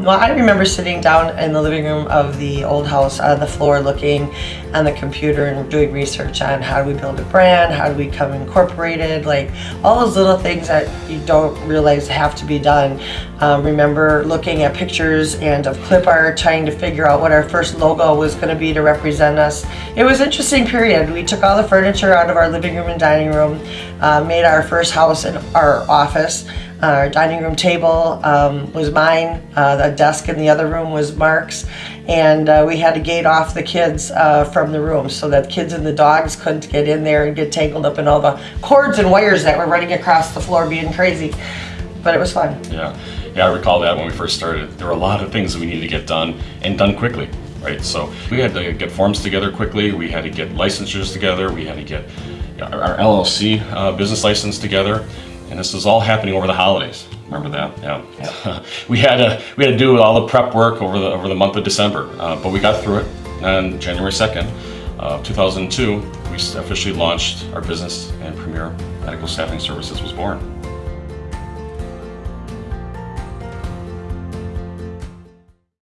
Well, I remember sitting down in the living room of the old house on the floor looking on the computer and doing research on how do we build a brand, how do we become incorporated, like all those little things that you don't realize have to be done. Um, remember looking at pictures and of clip art, trying to figure out what our first logo was going to be to represent us. It was interesting period. We took all the furniture out of our living room and dining room, uh, made our first house in our office. Our dining room table um, was mine, uh, the desk in the other room was Mark's, and uh, we had to gate off the kids uh, from the room so that kids and the dogs couldn't get in there and get tangled up in all the cords and wires that were running across the floor being crazy. But it was fun. Yeah, yeah, I recall that when we first started. There were a lot of things that we needed to get done and done quickly, right? So we had to get forms together quickly. We had to get licensures together. We had to get our LLC uh, business license together. And this was all happening over the holidays. Remember that? Yeah. we had to we had to do all the prep work over the over the month of December, uh, but we got through it. And January 2nd, uh, 2002, we officially launched our business, and Premier Medical Staffing Services was born.